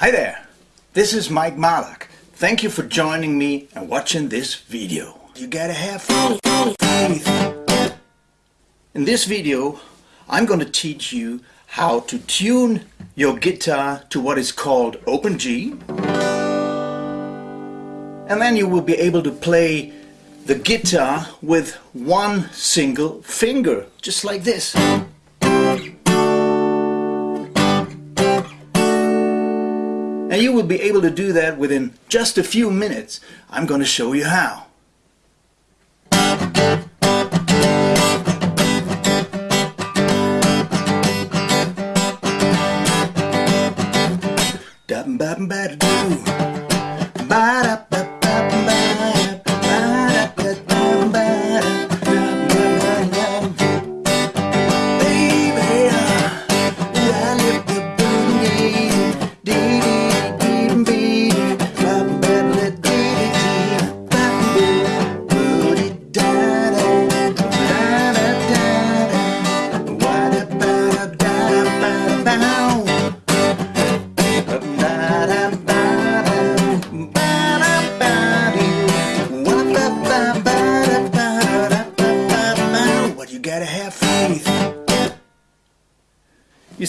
Hi there, this is Mike Malak. Thank you for joining me and watching this video. You gotta have faith. In this video, I'm going to teach you how to tune your guitar to what is called open G. And then you will be able to play the guitar with one single finger, just like this. And you will be able to do that within just a few minutes. I'm going to show you how.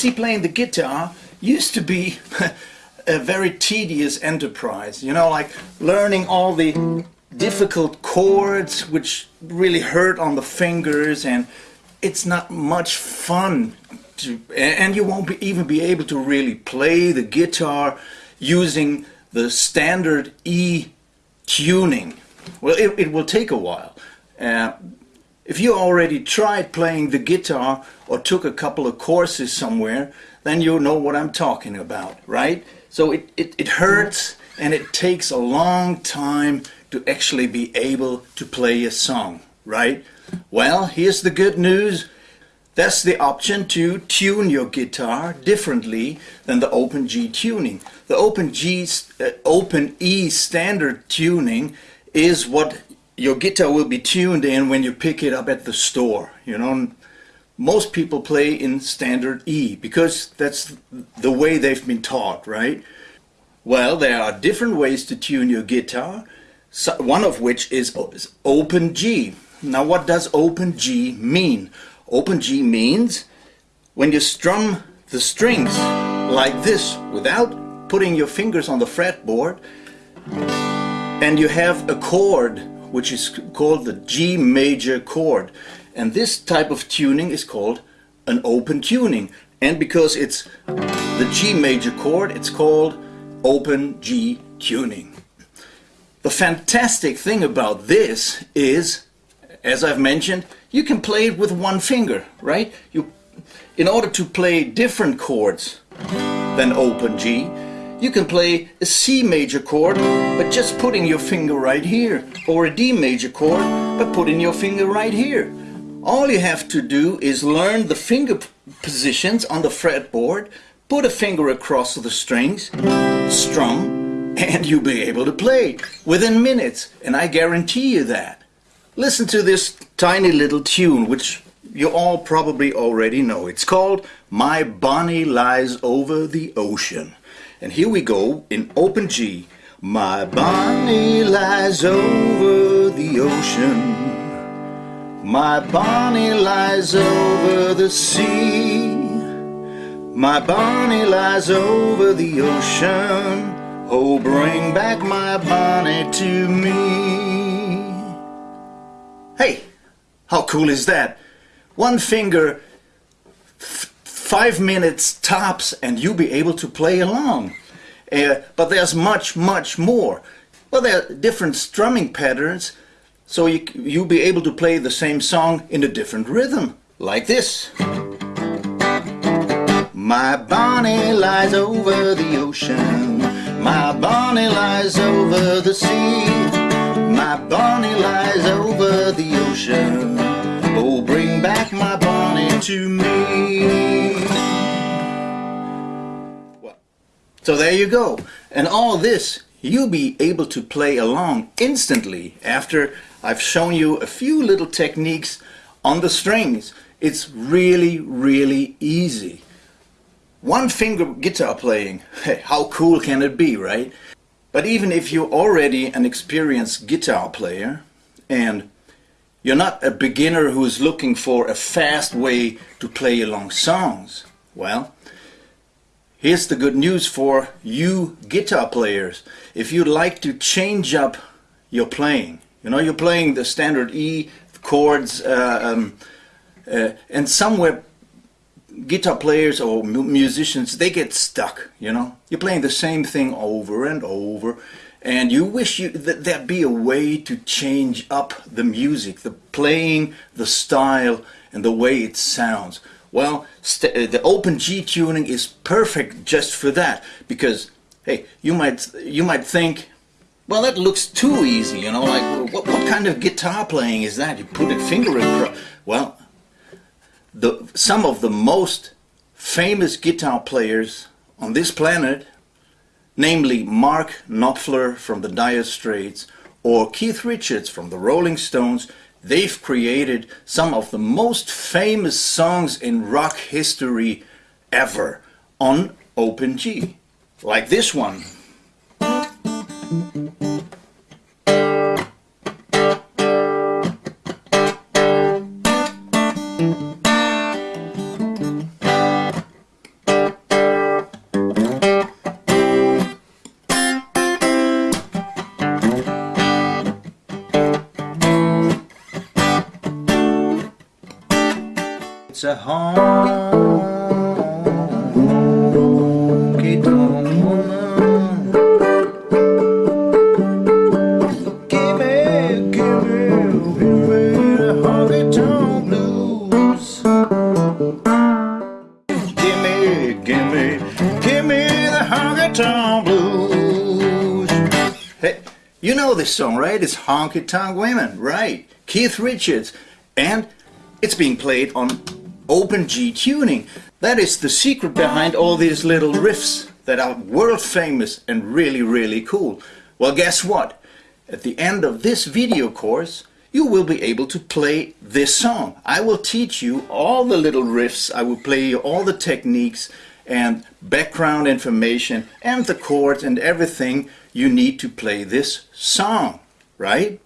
See, playing the guitar used to be a very tedious enterprise, you know, like learning all the difficult chords which really hurt on the fingers and it's not much fun to, and you won't be, even be able to really play the guitar using the standard E tuning. Well, it, it will take a while. Uh, if you already tried playing the guitar or took a couple of courses somewhere, then you know what I'm talking about, right? So it, it, it hurts and it takes a long time to actually be able to play a song, right? Well, here's the good news. That's the option to tune your guitar differently than the open G tuning. The open G, uh, open E standard tuning is what your guitar will be tuned in when you pick it up at the store. You know, most people play in standard E because that's the way they've been taught, right? Well, there are different ways to tune your guitar, one of which is open G. Now, what does open G mean? Open G means when you strum the strings like this without putting your fingers on the fretboard and you have a chord which is called the G major chord. And this type of tuning is called an open tuning. And because it's the G major chord, it's called open G tuning. The fantastic thing about this is, as I've mentioned, you can play it with one finger, right? You, in order to play different chords than open G, you can play a C major chord by just putting your finger right here or a D major chord by putting your finger right here. All you have to do is learn the finger positions on the fretboard, put a finger across the strings, strum, and you'll be able to play within minutes and I guarantee you that. Listen to this tiny little tune which you all probably already know. It's called My Bonnie Lies Over the Ocean. And here we go in open G. My Bonnie lies over the ocean. My Bonnie lies over the sea. My Bonnie lies over the ocean. Oh, bring back my Bonnie to me. Hey, how cool is that? One finger five minutes tops and you'll be able to play along. Uh, but there's much, much more. Well, there are different strumming patterns, so you, you'll be able to play the same song in a different rhythm, like this. My Bonnie lies over the ocean, my Bonnie lies over the sea, my Bonnie lies over the ocean. Oh, bring back my Bonnie to me. So there you go. And all this you'll be able to play along instantly after I've shown you a few little techniques on the strings. It's really, really easy. one finger guitar playing. Hey, how cool can it be, right? But even if you're already an experienced guitar player and you're not a beginner who's looking for a fast way to play along songs, well, here's the good news for you guitar players. If you'd like to change up your playing, you know, you're playing the standard E chords uh, um, uh, and somewhere guitar players or mu musicians they get stuck you know you're playing the same thing over and over and you wish you that there'd be a way to change up the music the playing the style and the way it sounds well uh, the open G tuning is perfect just for that because hey you might you might think well that looks too easy you know like what, what kind of guitar playing is that? You put a finger across well the, some of the most famous guitar players on this planet, namely Mark Knopfler from the Dire Straits or Keith Richards from the Rolling Stones, they've created some of the most famous songs in rock history ever on Open G. Like this one. It's a honky tonk woman. Give me, give me, give me the honky tonk blues. Give me, give me, give me the honky tonk blues. Hey, you know this song, right? It's Honky Tonk Women, right? Keith Richards. And it's being played on open G tuning. That is the secret behind all these little riffs that are world famous and really, really cool. Well, guess what? At the end of this video course, you will be able to play this song. I will teach you all the little riffs, I will play you all the techniques and background information and the chords and everything you need to play this song, right?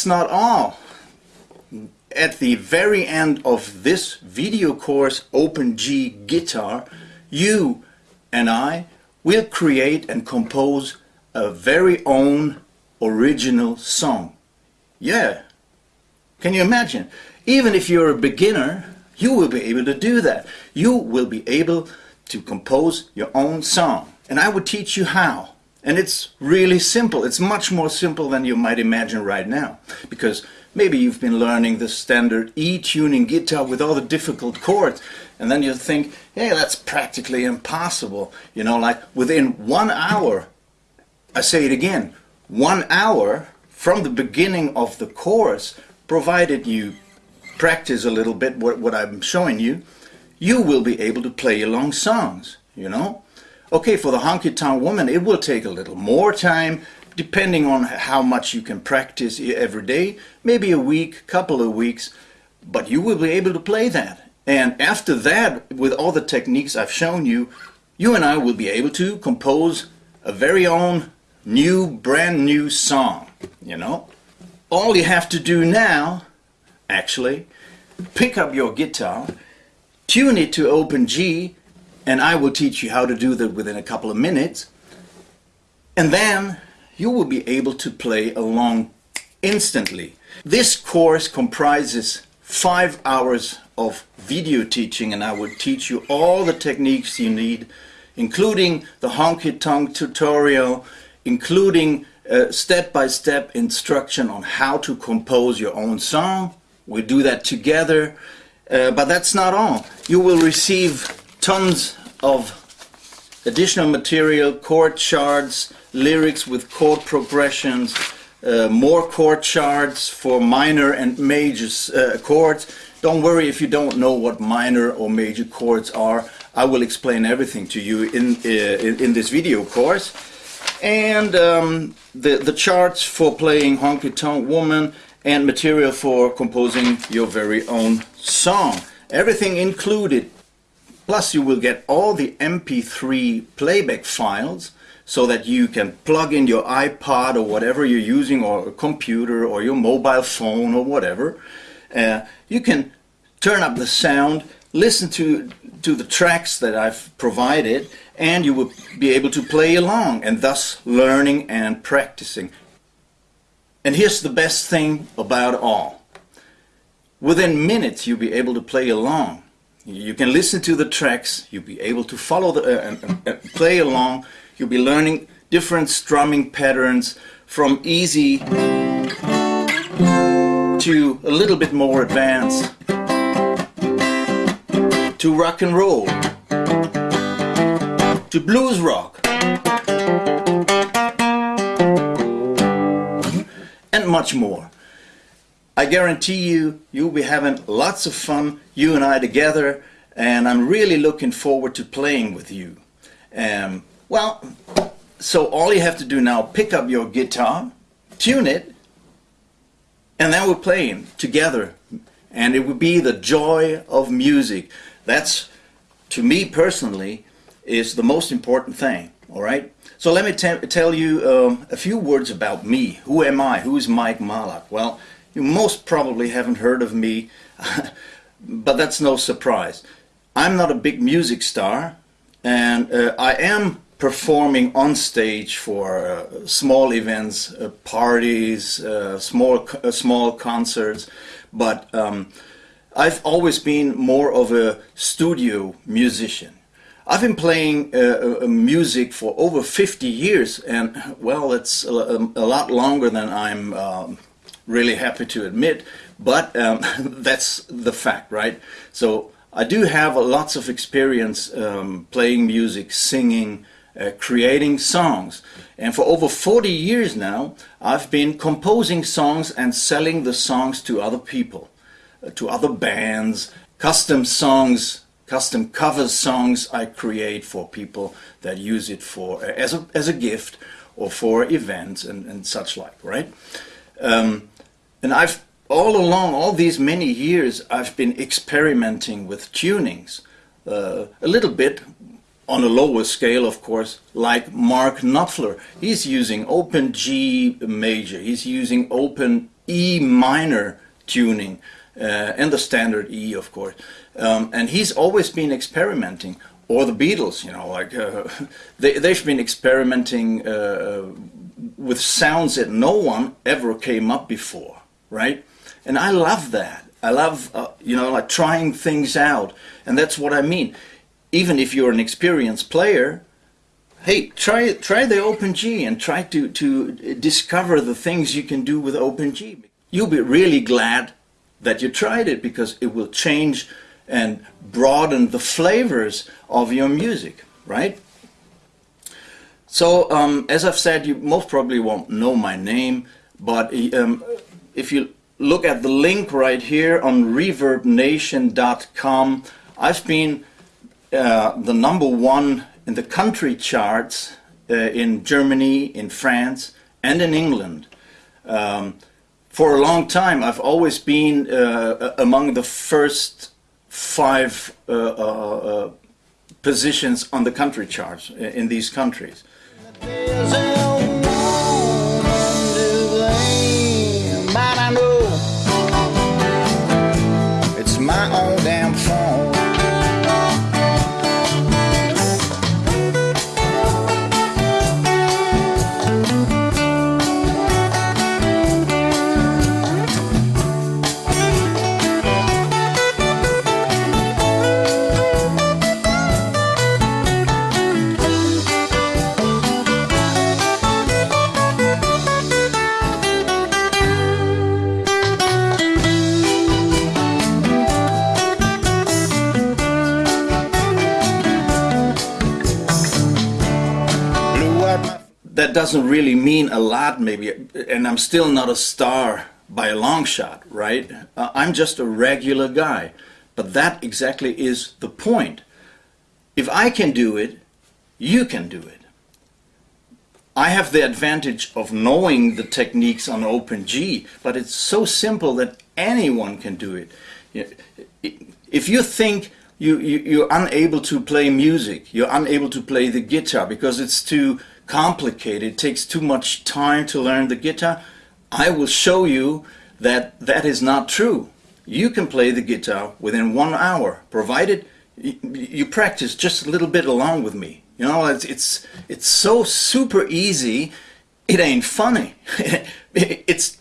That's not all. At the very end of this video course, Open G Guitar, you and I will create and compose a very own original song. Yeah, can you imagine? Even if you're a beginner, you will be able to do that. You will be able to compose your own song. And I will teach you how. And it's really simple. It's much more simple than you might imagine right now. Because maybe you've been learning the standard E-tuning guitar with all the difficult chords. And then you think, hey, that's practically impossible. You know, like within one hour, I say it again, one hour from the beginning of the course, provided you practice a little bit what, what I'm showing you, you will be able to play along songs, you know? Okay, for the honky tonk woman, it will take a little more time, depending on how much you can practice every day, maybe a week, couple of weeks, but you will be able to play that. And after that, with all the techniques I've shown you, you and I will be able to compose a very own new, brand new song, you know? All you have to do now, actually, pick up your guitar, tune it to open G, and I will teach you how to do that within a couple of minutes. And then you will be able to play along instantly. This course comprises five hours of video teaching and I will teach you all the techniques you need including the honky tonk tutorial, including step-by-step -step instruction on how to compose your own song. We do that together, uh, but that's not all. You will receive tons of additional material, chord charts, lyrics with chord progressions, uh, more chord charts for minor and major uh, chords. Don't worry if you don't know what minor or major chords are. I will explain everything to you in, uh, in, this video course. And um, the, the charts for playing Honky Tonk Woman and material for composing your very own song. Everything included. Plus you will get all the MP3 playback files so that you can plug in your iPod or whatever you're using or a computer or your mobile phone or whatever. Uh, you can turn up the sound, listen to, to the tracks that I've provided and you will be able to play along and thus learning and practicing. And here's the best thing about all. Within minutes you'll be able to play along. You can listen to the tracks, you'll be able to follow the, uh, and, and play along You'll be learning different strumming patterns from easy to a little bit more advanced to rock and roll to blues rock and much more. I guarantee you, you'll be having lots of fun, you and I together, and I'm really looking forward to playing with you. Um, well, so all you have to do now, pick up your guitar, tune it, and then we're playing together. And it will be the joy of music. That's, to me personally, is the most important thing, all right? So let me tell you um, a few words about me. Who am I? Who is Mike Malak? Well, you most probably haven't heard of me, but that's no surprise. I'm not a big music star, and uh, I am performing on stage for uh, small events, uh, parties, uh, small uh, small concerts, but um, I've always been more of a studio musician. I've been playing uh, uh, music for over 50 years, and well, it's a, a lot longer than I'm um, really happy to admit, but um, that's the fact, right? So I do have lots of experience um, playing music, singing, uh, creating songs. And for over 40 years now, I've been composing songs and selling the songs to other people, uh, to other bands, custom songs, custom cover songs I create for people that use it for uh, as, a, as a gift or for events and, and such like, right? Um, and I've all along, all these many years, I've been experimenting with tunings. Uh, a little bit on a lower scale, of course, like Mark Knopfler. He's using open G major, he's using open E minor tuning, uh, and the standard E, of course. Um, and he's always been experimenting. Or the Beatles, you know, like uh, they, they've been experimenting uh, with sounds that no one ever came up before, right? And I love that. I love, uh, you know, like trying things out. And that's what I mean even if you're an experienced player, hey, try try the OpenG and try to, to discover the things you can do with OpenG. You'll be really glad that you tried it because it will change and broaden the flavors of your music, right? So, um, as I've said, you most probably won't know my name, but um, if you look at the link right here on ReverbNation.com, I've been uh, the number one in the country charts uh, in Germany, in France, and in England. Um, for a long time, I've always been uh, among the first five uh, uh, positions on the country charts in these countries. Doesn't really mean a lot maybe, and I'm still not a star by a long shot, right? Uh, I'm just a regular guy. But that exactly is the point. If I can do it, you can do it. I have the advantage of knowing the techniques on Open G, but it's so simple that anyone can do it. If you think you, you, you're unable to play music, you're unable to play the guitar because it's too complicated, takes too much time to learn the guitar, I will show you that that is not true. You can play the guitar within one hour, provided you practice just a little bit along with me. You know, it's it's it's so super easy. It ain't funny. it's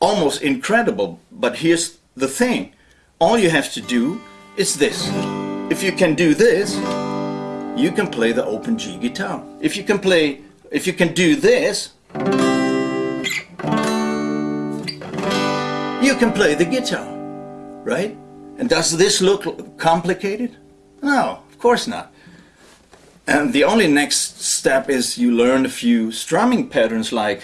almost incredible. But here's the thing: all you have to do is this. If you can do this, you can play the open G guitar. If you can play, if you can do this, you can play the guitar, right? And does this look complicated? No, of course not. And the only next step is you learn a few strumming patterns like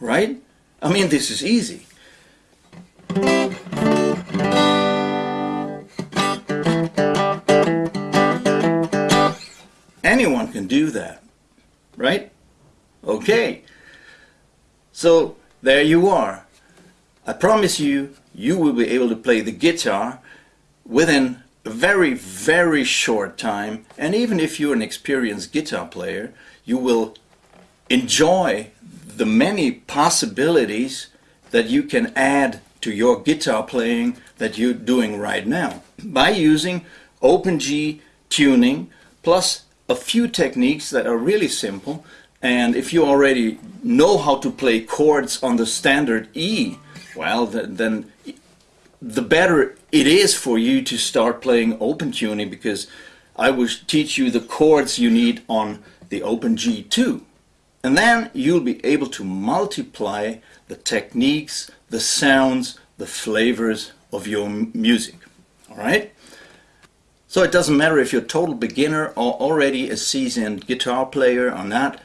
right? I mean, this is easy. Do that, right? Okay. So there you are. I promise you, you will be able to play the guitar within a very, very short time. And even if you're an experienced guitar player, you will enjoy the many possibilities that you can add to your guitar playing that you're doing right now by using OpenG tuning plus a few techniques that are really simple and if you already know how to play chords on the standard E well then the better it is for you to start playing open tuning because I will teach you the chords you need on the open G2 and then you'll be able to multiply the techniques, the sounds, the flavors of your music. All right? So it doesn't matter if you're a total beginner or already a seasoned guitar player or not.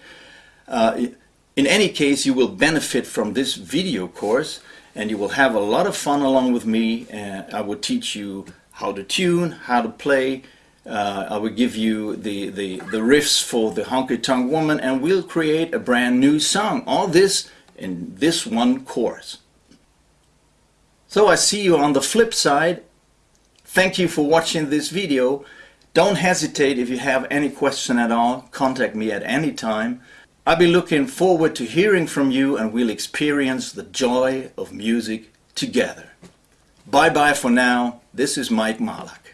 Uh, in any case, you will benefit from this video course and you will have a lot of fun along with me. And I will teach you how to tune, how to play, uh, I will give you the, the, the riffs for the Honky Tonk Woman and we'll create a brand new song. All this in this one course. So I see you on the flip side. Thank you for watching this video. Don't hesitate if you have any question at all. Contact me at any time. I'll be looking forward to hearing from you and we'll experience the joy of music together. Bye bye for now. This is Mike Malak.